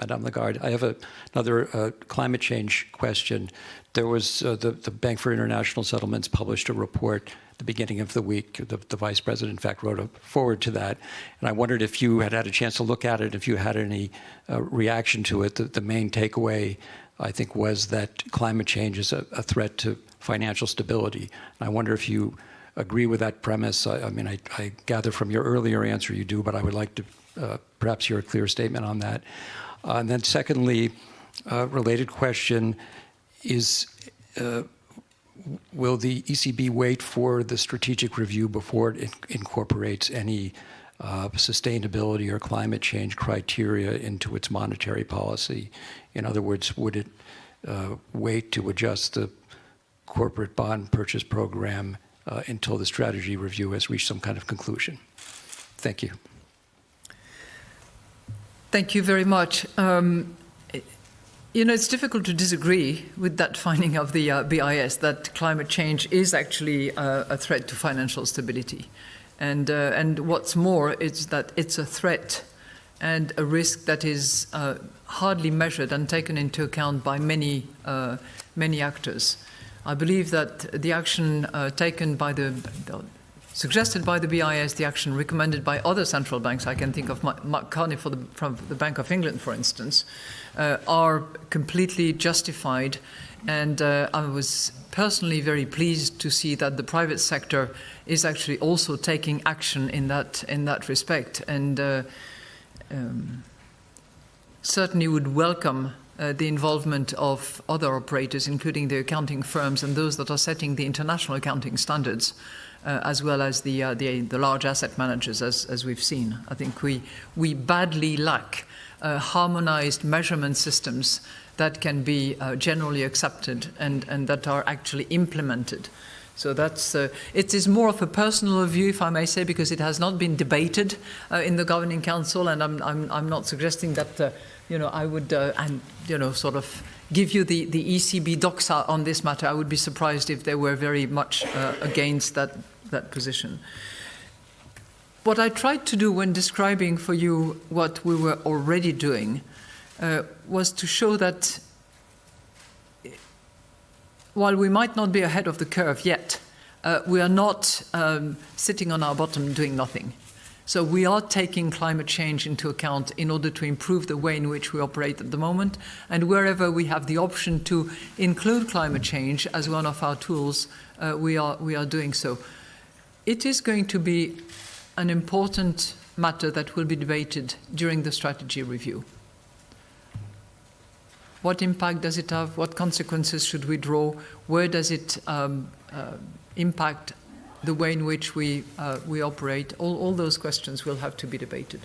Madame Lagarde. I have a, another uh, climate change question. There was uh, the, the Bank for International Settlements published a report at the beginning of the week. The, the, vice president, in fact, wrote a foreword to that. And I wondered if you had had a chance to look at it, if you had any uh, reaction to it. The, the, main takeaway, I think, was that climate change is a, a threat to financial stability. And I wonder if you agree with that premise. I, I mean, I, I, gather from your earlier answer you do, but I would like to uh, perhaps hear a clear statement on that. Uh, and then secondly, uh, related question is, uh, will the ECB wait for the strategic review before it incorporates any uh, sustainability or climate change criteria into its monetary policy? In other words, would it uh, wait to adjust the corporate bond purchase program uh, until the strategy review has reached some kind of conclusion? Thank you. Thank you very much. Um, you know, it's difficult to disagree with that finding of the uh, BIS that climate change is actually uh, a threat to financial stability. And, uh, and what's more, it's that it's a threat and a risk that is uh, hardly measured and taken into account by many, uh, many actors. I believe that the action uh, taken by the, the suggested by the BIS, the action recommended by other central banks, I can think of Mark Carney the, from the Bank of England, for instance, uh, are completely justified. And uh, I was personally very pleased to see that the private sector is actually also taking action in that, in that respect. And uh, um, certainly would welcome uh, the involvement of other operators, including the accounting firms and those that are setting the international accounting standards uh, as well as the, uh, the, the, large asset managers, as, as we've seen. I think we, we badly lack uh, harmonized measurement systems that can be uh, generally accepted and, and that are actually implemented. So that's, uh, it is more of a personal view, if I may say, because it has not been debated uh, in the Governing Council, and I'm, I'm, I'm not suggesting that, uh, you know, I would, uh, and, you know, sort of give you the, the ECB docs on this matter. I would be surprised if they were very much uh, against that that position. What I tried to do when describing for you what we were already doing uh, was to show that while we might not be ahead of the curve yet, uh, we are not um, sitting on our bottom doing nothing. So we are taking climate change into account in order to improve the way in which we operate at the moment. And wherever we have the option to include climate change as one of our tools, uh, we, are, we are doing so it is going to be an important matter that will be debated during the strategy review. What impact does it have? What consequences should we draw? Where does it um, uh, impact the way in which we, uh, we operate? All, all those questions will have to be debated.